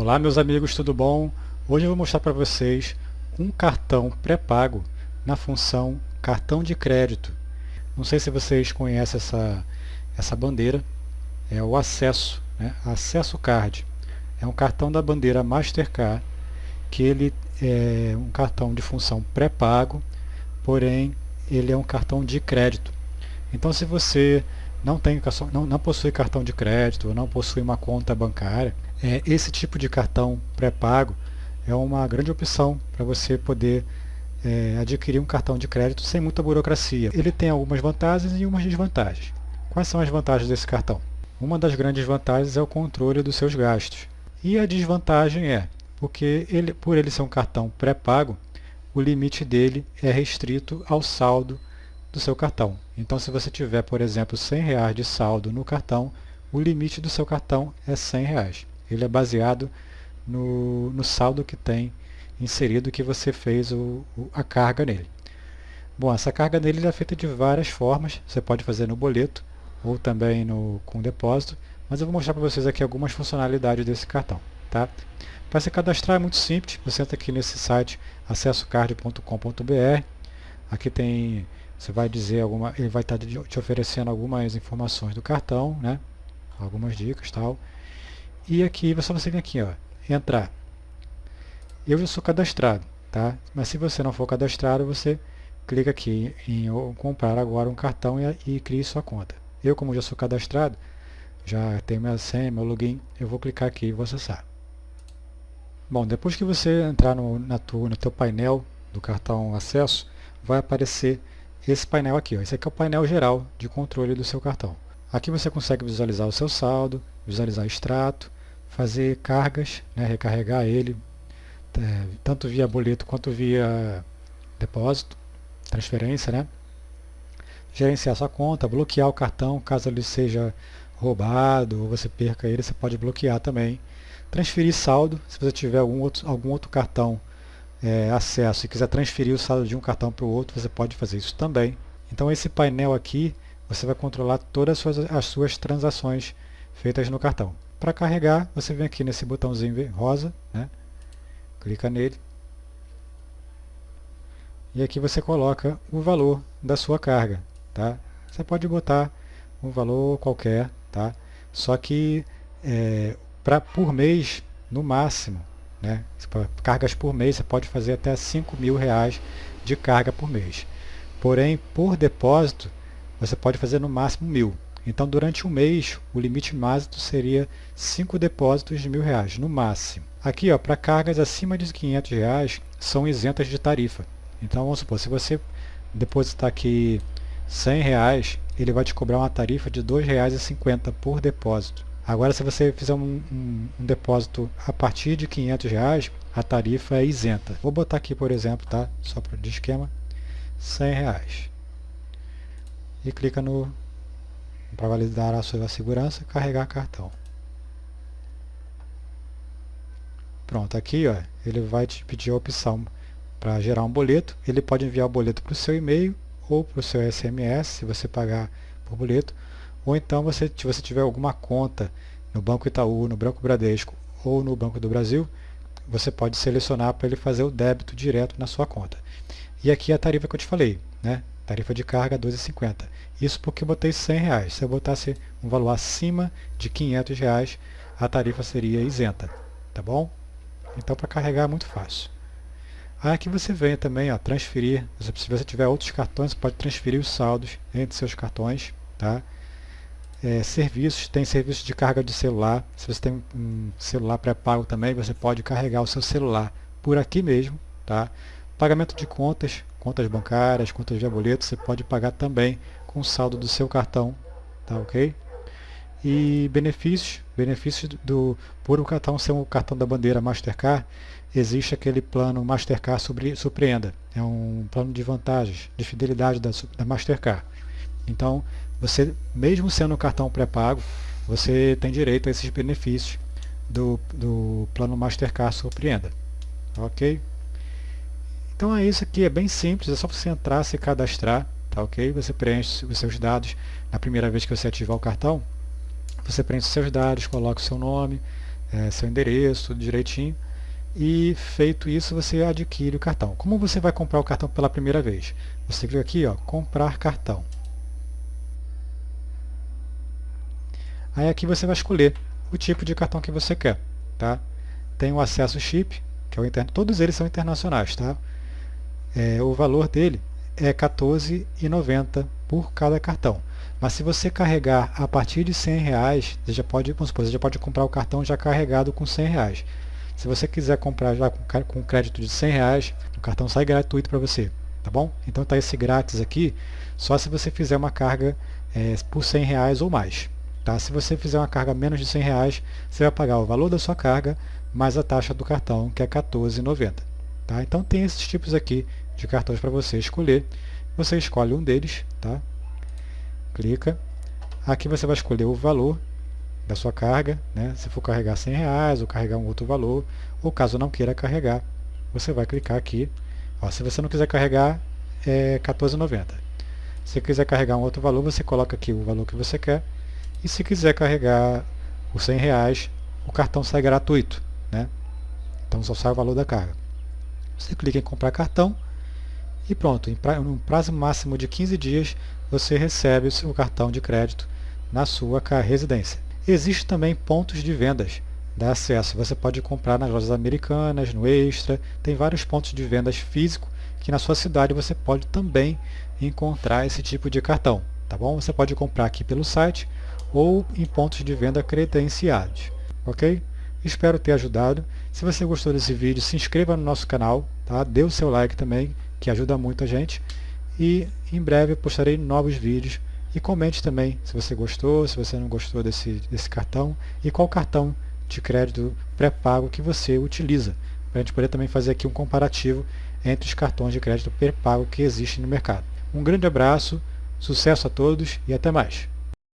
Olá meus amigos, tudo bom? Hoje eu vou mostrar para vocês um cartão pré-pago na função cartão de crédito. Não sei se vocês conhecem essa, essa bandeira, é o acesso, né? acesso card. É um cartão da bandeira Mastercard, que ele é um cartão de função pré-pago, porém ele é um cartão de crédito. Então se você não, tem, não, não possui cartão de crédito, ou não possui uma conta bancária, é, esse tipo de cartão pré-pago é uma grande opção para você poder é, adquirir um cartão de crédito sem muita burocracia. Ele tem algumas vantagens e umas desvantagens. Quais são as vantagens desse cartão? Uma das grandes vantagens é o controle dos seus gastos. E a desvantagem é, porque ele, por ele ser um cartão pré-pago, o limite dele é restrito ao saldo do seu cartão. Então se você tiver, por exemplo, 100 reais de saldo no cartão, o limite do seu cartão é 100 reais. Ele é baseado no, no saldo que tem inserido que você fez o, o, a carga nele. Bom, essa carga nele é feita de várias formas. Você pode fazer no boleto ou também no, com depósito. Mas eu vou mostrar para vocês aqui algumas funcionalidades desse cartão. Tá? Para se cadastrar é muito simples. Você entra aqui nesse site acessocard.com.br. Aqui tem você vai dizer alguma, ele vai estar te oferecendo algumas informações do cartão, né? Algumas dicas tal. E aqui você vai vir aqui, ó, entrar. Eu já sou cadastrado, tá? Mas se você não for cadastrado, você clica aqui em comprar agora um cartão e, e crie sua conta. Eu, como já sou cadastrado, já tenho minha senha, meu login, eu vou clicar aqui e vou acessar. Bom, depois que você entrar no, na tua, no teu painel do cartão acesso, vai aparecer esse painel aqui. Ó. Esse aqui é o painel geral de controle do seu cartão. Aqui você consegue visualizar o seu saldo, visualizar extrato, fazer cargas, né, recarregar ele, é, tanto via boleto quanto via depósito, transferência, né? gerenciar sua conta, bloquear o cartão caso ele seja roubado ou você perca ele, você pode bloquear também. Transferir saldo, se você tiver algum outro, algum outro cartão é, acesso e quiser transferir o saldo de um cartão para o outro, você pode fazer isso também. Então esse painel aqui, você vai controlar todas as suas, as suas transações feitas no cartão. Para carregar, você vem aqui nesse botãozinho rosa, né? clica nele, e aqui você coloca o valor da sua carga. Tá? Você pode botar um valor qualquer, tá? só que é, pra, por mês, no máximo, né? Cargas por mês, você pode fazer até 5 mil reais de carga por mês. Porém, por depósito, você pode fazer no máximo mil. Então, durante um mês, o limite máximo seria 5 depósitos de mil reais, no máximo. Aqui, para cargas acima de 500 reais, são isentas de tarifa. Então, vamos supor, se você depositar aqui 100 reais, ele vai te cobrar uma tarifa de R$ 2,50 por depósito. Agora, se você fizer um, um, um, depósito a partir de 500 reais, a tarifa é isenta. Vou botar aqui, por exemplo, tá? só para de esquema, 100 reais. E clica no para validar a sua segurança, carregar cartão. Pronto, aqui ó, ele vai te pedir a opção para gerar um boleto. Ele pode enviar o boleto para o seu e-mail ou para o seu SMS, se você pagar por boleto, ou então, você, se você tiver alguma conta no Banco Itaú, no Banco Bradesco ou no Banco do Brasil, você pode selecionar para ele fazer o débito direto na sua conta. E aqui é a tarifa que eu te falei, né? Tarifa de carga 12,50. Isso porque eu botei 100 reais. Se eu botasse um valor acima de 500 reais, a tarifa seria isenta, tá bom? Então para carregar é muito fácil. Aí aqui você vem também, ó, transferir, se você tiver outros cartões, você pode transferir os saldos entre seus cartões, tá? é, serviços, tem serviço de carga de celular. Se você tem um celular pré-pago também, você pode carregar o seu celular por aqui mesmo. Tá? Pagamento de contas, contas bancárias, contas de boleto, você pode pagar também com o saldo do seu cartão. Tá ok? E benefícios, benefícios do, por o cartão ser um cartão da bandeira Mastercard, existe aquele plano Mastercard sobre, Surpreenda. É um plano de vantagens, de fidelidade da, da Mastercard. Então, você, mesmo sendo um cartão pré-pago, você tem direito a esses benefícios do, do plano Mastercard Surpreenda. Ok? Então é isso aqui, é bem simples, é só você entrar, se cadastrar, tá ok? Você preenche os seus dados na primeira vez que você ativar o cartão, você preenche os seus dados, coloca o seu nome, é, seu endereço, tudo direitinho. E feito isso, você adquire o cartão. Como você vai comprar o cartão pela primeira vez? Você clica aqui, ó, comprar cartão. Aí aqui você vai escolher o tipo de cartão que você quer. Tá? Tem o acesso chip, que é o interno. Todos eles são internacionais. Tá? É, o valor dele é R$14,90 por cada cartão. Mas se você carregar a partir de 100 reais, você já pode, vamos supor, você já pode comprar o cartão já carregado com 100 reais. Se você quiser comprar já com crédito de 100 reais, o cartão sai gratuito para você, tá bom? Então está esse grátis aqui, só se você fizer uma carga é, por 100 reais ou mais. Tá? Se você fizer uma carga menos de 100 reais, você vai pagar o valor da sua carga mais a taxa do cartão, que é R$14,90. Tá? Então tem esses tipos aqui de cartões para você escolher. Você escolhe um deles, tá? clica. Aqui você vai escolher o valor da sua carga, né? se for carregar 100 reais ou carregar um outro valor, ou caso não queira carregar, você vai clicar aqui. Ó, se você não quiser carregar, é R$14,90. Se quiser carregar um outro valor, você coloca aqui o valor que você quer. E se quiser carregar os 100 reais, o cartão sai gratuito. Né? Então só sai o valor da carga. Você clica em comprar cartão e pronto, em pra, um prazo máximo de 15 dias você recebe o seu cartão de crédito na sua residência. Existem também pontos de vendas da acesso. Você pode comprar nas lojas americanas, no Extra, tem vários pontos de vendas físicos que na sua cidade você pode também encontrar esse tipo de cartão. Tá bom? Você pode comprar aqui pelo site ou em pontos de venda credenciados. Ok? Espero ter ajudado. Se você gostou desse vídeo, se inscreva no nosso canal, tá? dê o seu like também que ajuda muito a gente. E em breve postarei novos vídeos. E comente também se você gostou, se você não gostou desse, desse cartão e qual cartão de crédito pré-pago que você utiliza. Para a gente poder também fazer aqui um comparativo entre os cartões de crédito pré-pago que existem no mercado. Um grande abraço, sucesso a todos e até mais!